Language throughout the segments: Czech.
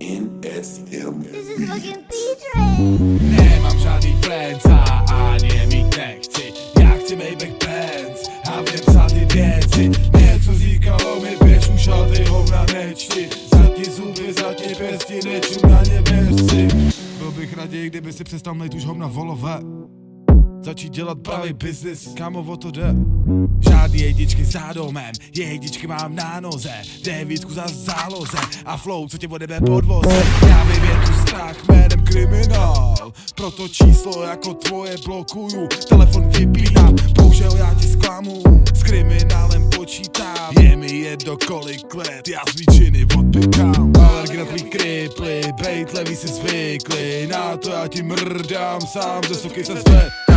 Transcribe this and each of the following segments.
NSM. This is fucking P-Train. Nemám žádný friends a ani je mít nechci. Já chci Maybach Benz a vím psát ty věci. Něco říkalo mi běž už a ty hovna nečti. Zatí zuby, zatí pěsti, neču na ně věři Byl bych raději, kdyby si přestal mít už hovna volové Začít dělat pravý business, kámo o to jde. Žádný jedničky za domem, jedničky mám na noze. Devítku za záloze. A flow, co tě ode nebe podvoze Já vím, je tu strach jménem kriminál. Proto číslo jako tvoje blokuju. Telefon vypínám, bohužel já ti zklamu. S kriminálem počítám. Je mi jedno kolik let, já zvíčiny odpykám Alergy na tvý kriply, bejt levý si zvykli. Na to já ti mrdám, sám ze soky se Píšu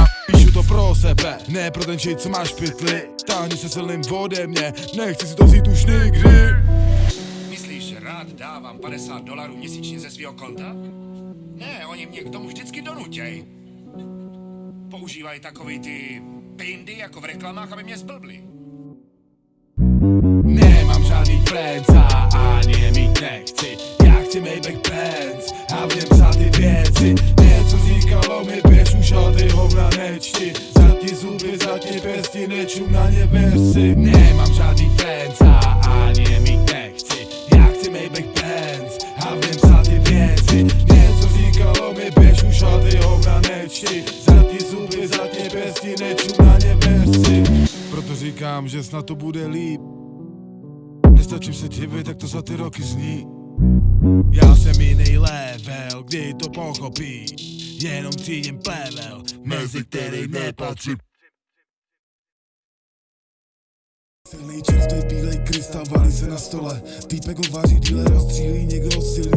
to pro sebe, ne pro ten shit, co máš v pytli Táhni se silným ode mě, nechci si to vzít už nikdy Myslíš, že rád dávám 50 dolarů měsíčně ze svého konta? Ne, oni mě k tomu vždycky donutěj. Používají takový ty pindy jako v reklamách, aby mě zblbli. Nemám žádný friends a Zatí zuby, zatí pěsti, nečum na ně věci Nemám žádný friends a ani je mít nechci. Já chci Maybach Benz a v něm psát ty věci. Něco říkalo mi běž už a ty hovna nečti. Zatí zuby, zatí pěsti, nečum na ně věci Proto říkám, že snad to bude líp. Nestačím se divit, tak to za ty roky zní. Já jsem jiný level, kdy to pochopí. Jenom cítím plevel, mezi který nepatří Silný čerstvý bílej krystal valí se na stole. Týpek ho vaří, díle rozstřílí, někdo silný